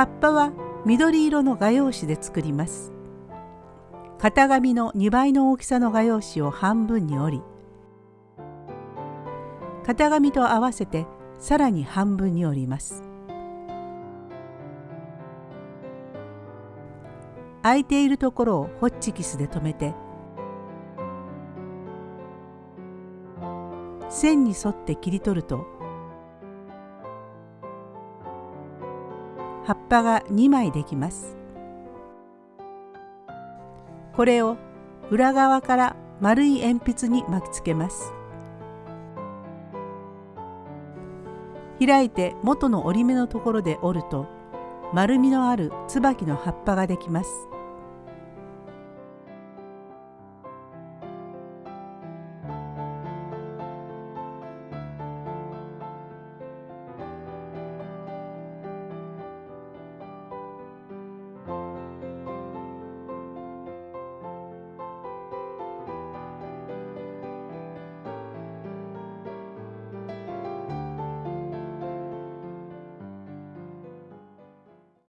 葉っぱは緑色の画用紙で作ります。型紙の2倍の大きさの画用紙を半分に折り型紙と合わせてさらに半分に折ります。空いているところをホッチキスで留めて線に沿って切り取ると葉っぱが2枚できます。これを裏側から丸い鉛筆に巻きつけます。開いて元の折り目のところで折ると丸みのある椿の葉っぱができます。